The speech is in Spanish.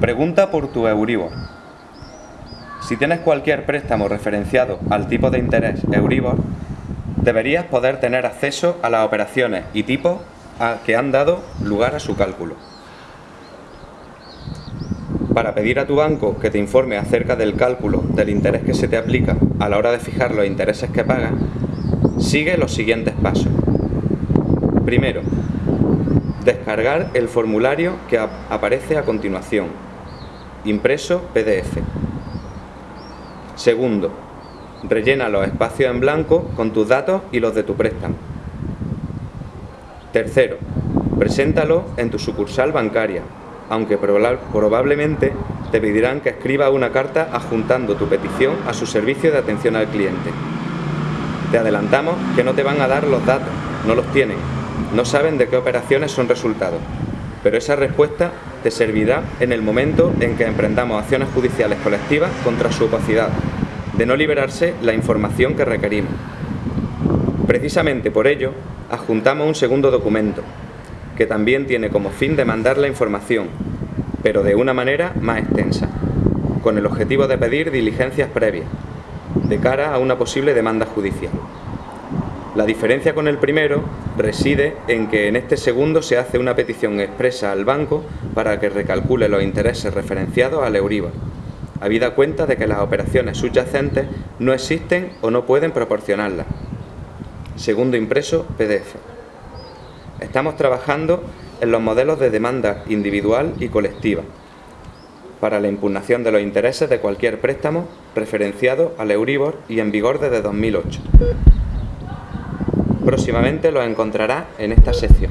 Pregunta por tu Euribor. Si tienes cualquier préstamo referenciado al tipo de interés Euribor, deberías poder tener acceso a las operaciones y tipos a que han dado lugar a su cálculo. Para pedir a tu banco que te informe acerca del cálculo del interés que se te aplica a la hora de fijar los intereses que pagas, sigue los siguientes pasos. Primero, descargar el formulario que aparece a continuación, impreso PDF. Segundo, rellena los espacios en blanco con tus datos y los de tu préstamo. Tercero, preséntalo en tu sucursal bancaria, aunque probablemente te pedirán que escribas una carta adjuntando tu petición a su servicio de atención al cliente. Te adelantamos que no te van a dar los datos, no los tienen, no saben de qué operaciones son resultados, pero esa respuesta servirá en el momento en que emprendamos acciones judiciales colectivas contra su opacidad, de no liberarse la información que requerimos. Precisamente por ello, adjuntamos un segundo documento, que también tiene como fin demandar la información, pero de una manera más extensa, con el objetivo de pedir diligencias previas, de cara a una posible demanda judicial. La diferencia con el primero reside en que en este segundo se hace una petición expresa al banco para que recalcule los intereses referenciados al Euribor, habida cuenta de que las operaciones subyacentes no existen o no pueden proporcionarlas. Segundo impreso, PDF. Estamos trabajando en los modelos de demanda individual y colectiva para la impugnación de los intereses de cualquier préstamo referenciado al Euribor y en vigor desde 2008. Próximamente los encontrará en esta sección.